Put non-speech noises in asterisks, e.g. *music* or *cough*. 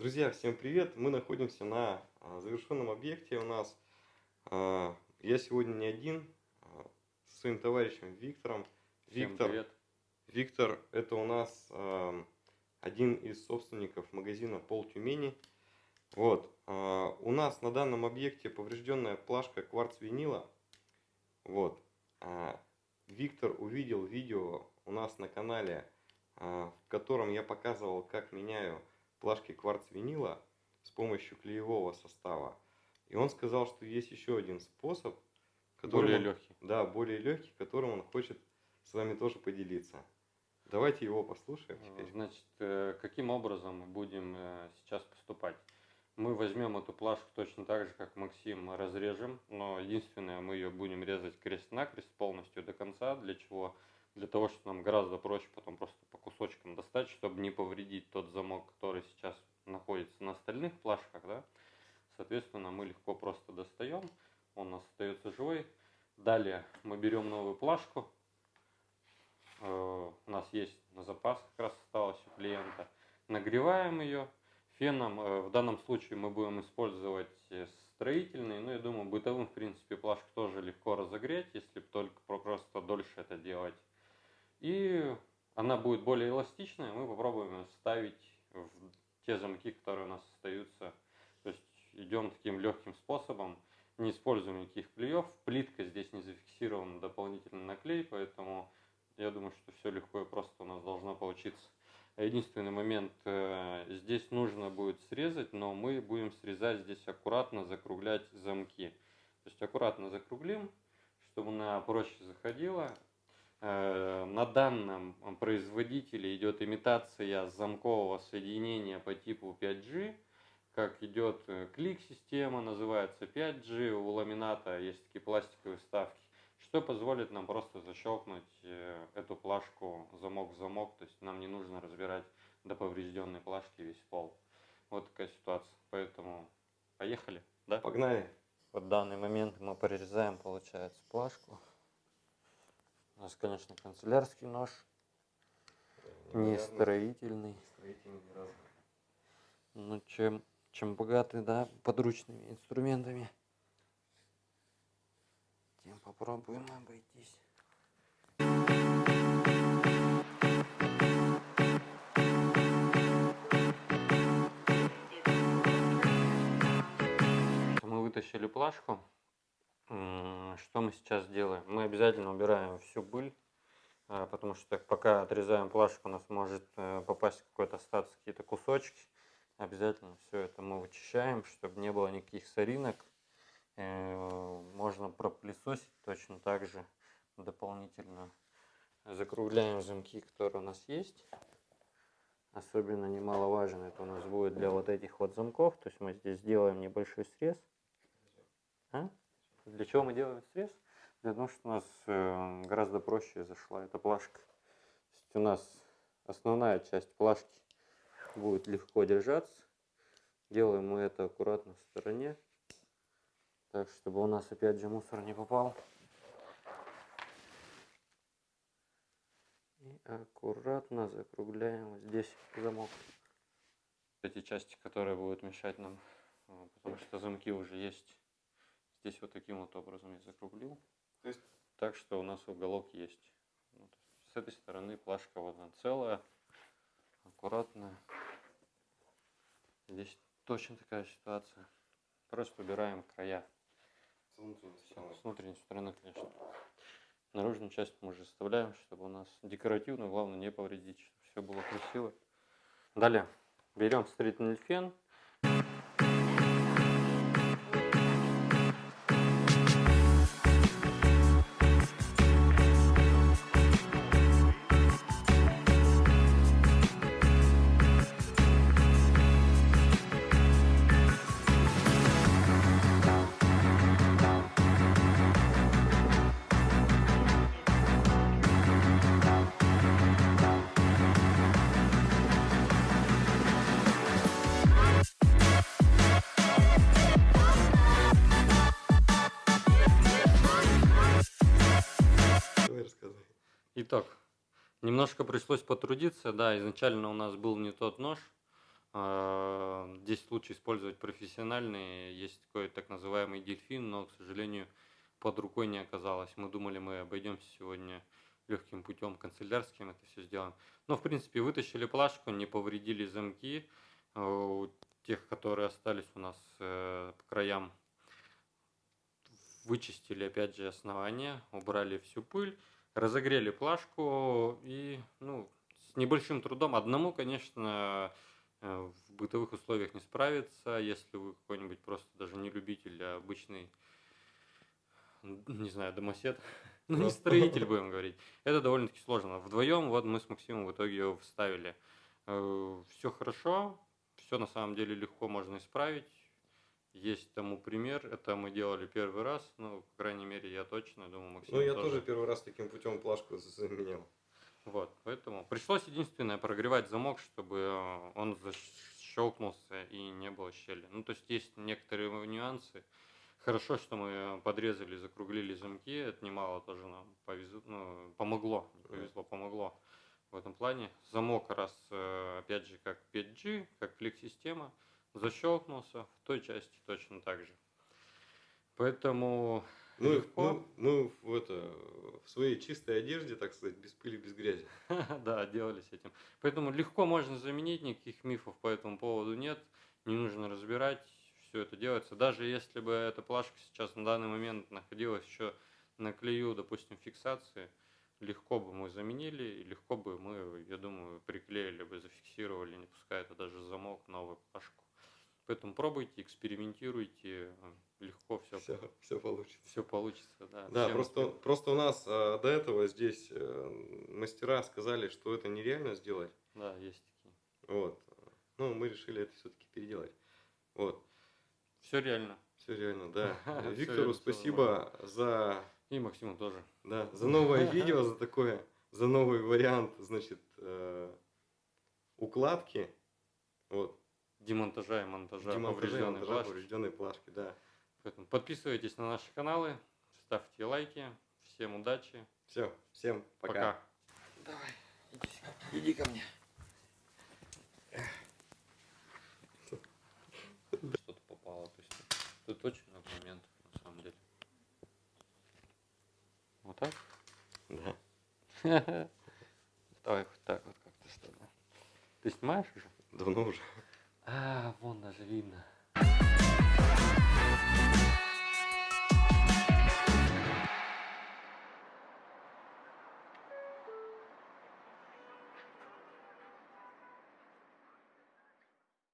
Друзья, всем привет! Мы находимся на а, завершенном объекте у нас. А, Я сегодня не один, а, со своим товарищем Виктором. Всем Виктор, привет. Виктор это у нас один из собственников магазина Пол Тюмени. Вот. У нас на данном объекте поврежденная плашка кварц винила. Вот. Виктор увидел видео у нас на канале, в котором я показывал, как меняю плашки кварц винила с помощью клеевого состава. И он сказал, что есть еще один способ, которым Более он- легкий. Да, более легкий, которым он хочет с вами тоже поделиться. Давайте его послушаем теперь. Значит, э, каким образом мы будем э, сейчас поступать? Мы возьмем эту плашку точно так же, как Максим, разрежем, но единственное, мы ее будем резать крест-накрест полностью до конца. Для чего? Для того, чтобы нам гораздо проще потом просто по кусочкам достать, чтобы не повредить тот замок, который сейчас находится на остальных плашках, да. Соответственно, мы легко просто достаем, он у нас остается живой. Далее мы берем новую плашку, Э, у нас есть на запас, как раз осталось у клиента. Нагреваем ее феном. Э, В данном случае мы будем использовать э, строительный, но я думаю, бытовым, в принципе, плашку тоже легко разогреть, если только про- просто дольше это делать. И она будет более эластичная, мы попробуем её вставить в те замки, которые у нас остаются. То есть идем таким легким способом, не используем никаких клеев. Плитка здесь не зафиксирована дополнительный наклей, поэтому я думаю, что все легко и просто у нас должно получиться. Единственный момент, э, здесь нужно будет срезать, но мы будем срезать здесь аккуратно, закруглять замки. То есть аккуратно закруглим, чтобы она проще заходила. Э, На данном производителе идет имитация замкового соединения по типу 5G. Как идет э, клик-система, называется 5G. У ламината есть такие пластиковые вставки что позволит нам просто защелкнуть э, эту плашку замок в замок, то есть нам не нужно разбирать до поврежденной плашки весь пол. Вот такая ситуация. Поэтому поехали, да? Погнали. В данный момент мы порезаем, получается, плашку. У нас, конечно, канцелярский нож, не строительный. Ну, чем, чем богаты, да, подручными инструментами, тем попробуем обойтись. Мы вытащили плашку. Что мы сейчас делаем? Мы обязательно убираем всю пыль, а, потому что пока отрезаем плашку, у нас может э, попасть какой-то остаться какие-то кусочки. Обязательно все это мы вычищаем, чтобы не было никаких соринок. Э, Можно пропылесосить точно так же дополнительно. Закругляем замки, которые у нас есть. Особенно немаловажно это у нас будет для вот этих вот замков. То есть мы здесь делаем небольшой срез. А? Для чего мы делаем срез? Для того, что у нас э, гораздо проще зашла эта плашка. То есть у нас основная часть плашки будет легко держаться. Делаем мы это аккуратно в стороне. Так, чтобы у нас опять же мусор не попал. И аккуратно закругляем здесь замок. Эти части, которые будут мешать нам, э, потому что замки уже есть. Здесь вот таким вот образом я закруглил. То есть Так что у нас уголок есть. Ну, то есть с этой стороны плашка вот она целая, аккуратная. Здесь точно такая ситуация. Просто убираем края. с внутренней стороны. С внутренней стороны, конечно. Наружную часть мы уже оставляем, чтобы у нас декоративно, главное не повредить, чтобы все было красиво. Далее берем строительный фен. Итак, немножко пришлось потрудиться. Да, изначально у нас был не тот нож. А, здесь лучше использовать профессиональные. Есть такой так называемый дельфин, но, к сожалению, под рукой не оказалось. Мы думали, мы обойдемся сегодня легким путем канцелярским это все сделаем. Но, в принципе, вытащили плашку, не повредили замки. э, У тех, которые остались у нас э, по краям, вычистили опять же основание, убрали всю пыль, разогрели плашку и, ну, с небольшим трудом. Одному, конечно, э, в бытовых условиях не справиться, если вы какой-нибудь просто даже не любитель, а обычный, не знаю, домосед, *laughs* ну не строитель, будем говорить. Это довольно-таки сложно. Вдвоем вот мы с Максимом в итоге его вставили. Все хорошо, все на самом деле легко можно исправить. Есть тому пример. Это мы делали первый раз. Ну, по крайней мере, я точно думаю, Максим Ну, я тоже первый раз таким путем плашку заменял. Вот, поэтому пришлось единственное прогревать замок, чтобы э, он защелкнулся и не было щели. Ну, то есть есть некоторые нюансы. Хорошо, что мы подрезали, закруглили замки, это немало тоже нам повезло, ну, помогло, не повезло, помогло в этом плане. Замок раз, э, опять же, как 5G, как флик-система, защелкнулся в той части точно так же. Поэтому Мы, легко. мы, мы в, это, в своей чистой одежде, так сказать, без пыли, без грязи. *laughs* Да, делались этим. Поэтому легко можно заменить, никаких мифов по этому поводу нет. Не нужно разбирать, все это делается. Даже если бы эта плашка сейчас на данный момент находилась еще на клею, допустим, фиксации, легко бы мы заменили, и легко бы мы, я думаю, приклеили бы, зафиксировали, не пускай это даже замок, новую плашку. Поэтому пробуйте, экспериментируйте, легко все, Все, все получится. все получится. Да, Да, Всем просто, просто у нас а, до этого здесь э, мастера сказали, что это нереально сделать. Да, есть такие. Вот. Ну, мы решили это все-таки переделать. Вот. Все реально. Все реально, да. *laughs* Виктору спасибо за, И Максиму тоже. да, за новое *laughs* видео, за такое, за новый вариант, значит, э, укладки. Вот. Демонтажа и монтажа Демонтажа поврежденной монтажа плашки. поврежденной плашки, да. Поэтому подписывайтесь на наши каналы, ставьте лайки. Всем удачи. Все, всем пока. Пока. Давай, иди, иди ко мне. Что-то попало. То есть тут очень много моментов на самом деле. Вот так? Да, *laughs* Давай вот так вот как-то что-то. Ты снимаешь уже? давно уже. А, вон даже видно.